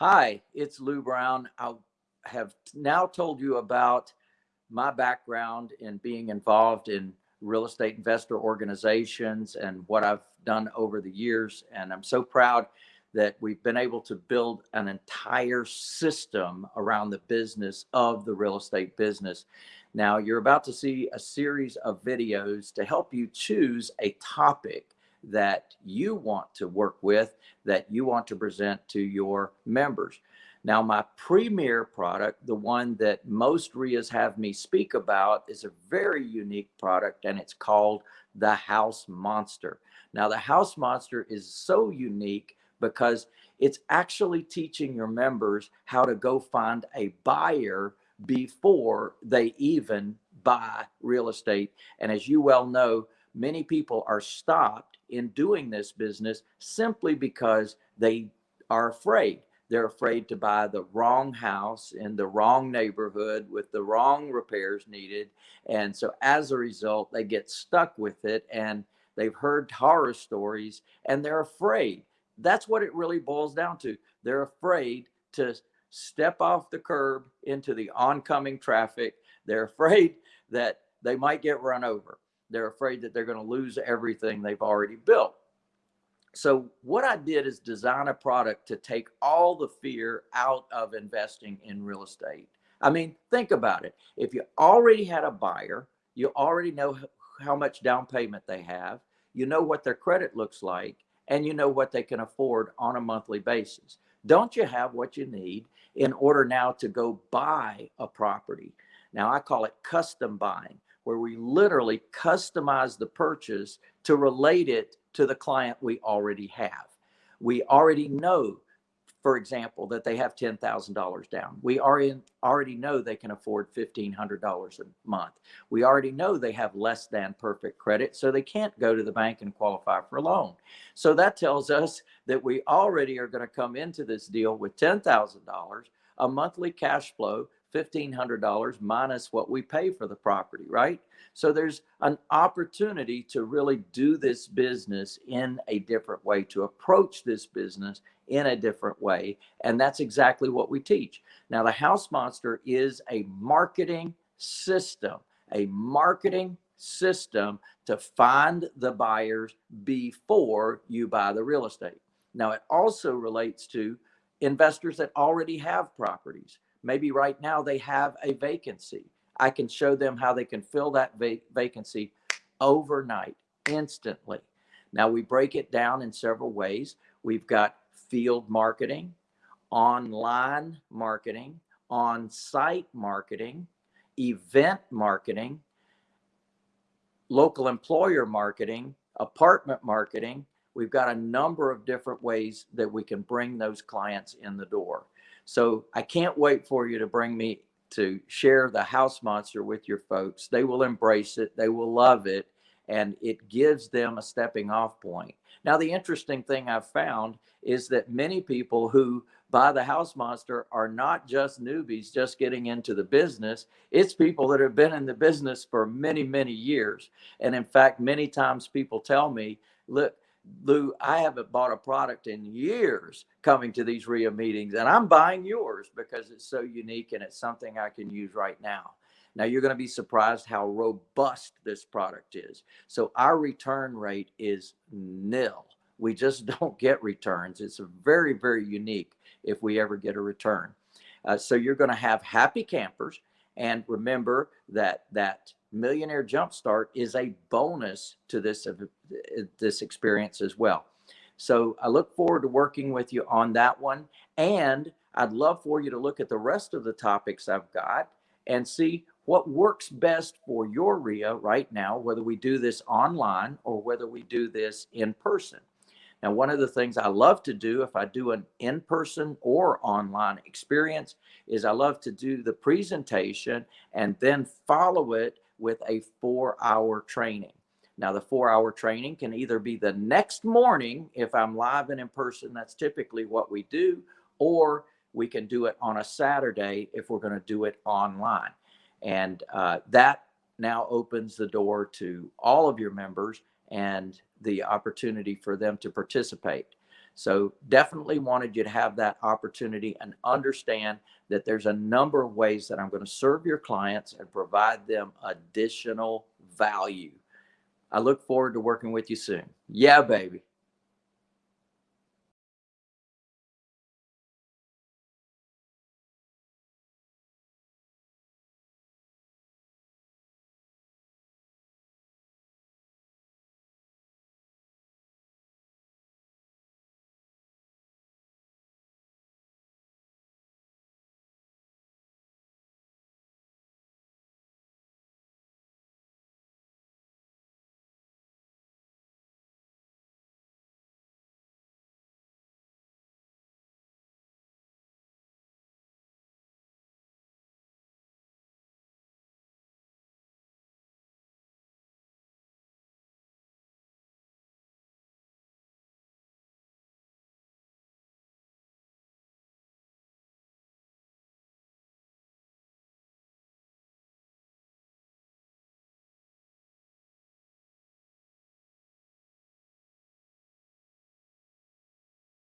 Hi, it's Lou Brown. I have now told you about my background in being involved in real estate investor organizations and what I've done over the years. And I'm so proud that we've been able to build an entire system around the business of the real estate business. Now, you're about to see a series of videos to help you choose a topic that you want to work with, that you want to present to your members. Now, my premier product, the one that most RIAs have me speak about, is a very unique product and it's called the House Monster. Now, the House Monster is so unique because it's actually teaching your members how to go find a buyer before they even buy real estate. And as you well know, many people are stopped in doing this business simply because they are afraid. They're afraid to buy the wrong house in the wrong neighborhood with the wrong repairs needed. And so as a result, they get stuck with it and they've heard horror stories and they're afraid. That's what it really boils down to. They're afraid to step off the curb into the oncoming traffic. They're afraid that they might get run over. They're afraid that they're going to lose everything they've already built. So what I did is design a product to take all the fear out of investing in real estate. I mean, think about it. If you already had a buyer, you already know how much down payment they have, you know what their credit looks like, and you know what they can afford on a monthly basis. Don't you have what you need in order now to go buy a property? Now I call it custom buying where we literally customize the purchase to relate it to the client we already have. We already know, for example, that they have $10,000 down. We already, already know they can afford $1,500 a month. We already know they have less than perfect credit, so they can't go to the bank and qualify for a loan. So that tells us that we already are going to come into this deal with $10,000, a monthly cash flow $1,500 minus what we pay for the property, right? So there's an opportunity to really do this business in a different way, to approach this business in a different way. And that's exactly what we teach. Now, the House Monster is a marketing system, a marketing system to find the buyers before you buy the real estate. Now, it also relates to investors that already have properties Maybe right now they have a vacancy. I can show them how they can fill that va vacancy overnight, instantly. Now we break it down in several ways. We've got field marketing, online marketing, on-site marketing, event marketing, local employer marketing, apartment marketing. We've got a number of different ways that we can bring those clients in the door. So I can't wait for you to bring me to share the house monster with your folks. They will embrace it. They will love it. And it gives them a stepping off point. Now, the interesting thing I've found is that many people who buy the house monster are not just newbies just getting into the business. It's people that have been in the business for many, many years. And in fact, many times people tell me, look, Lou, I haven't bought a product in years coming to these RIA meetings, and I'm buying yours because it's so unique and it's something I can use right now. Now, you're going to be surprised how robust this product is. So, our return rate is nil. We just don't get returns. It's very, very unique if we ever get a return. Uh, so, you're going to have happy campers. And remember that that Millionaire Jumpstart is a bonus to this, uh, this experience as well. So I look forward to working with you on that one. And I'd love for you to look at the rest of the topics I've got and see what works best for your RIA right now, whether we do this online or whether we do this in person. Now, one of the things I love to do if I do an in-person or online experience is I love to do the presentation and then follow it with a four hour training. Now, the four hour training can either be the next morning if I'm live and in person, that's typically what we do, or we can do it on a Saturday if we're going to do it online. And uh, that now opens the door to all of your members and the opportunity for them to participate. So definitely wanted you to have that opportunity and understand that there's a number of ways that I'm going to serve your clients and provide them additional value. I look forward to working with you soon. Yeah, baby.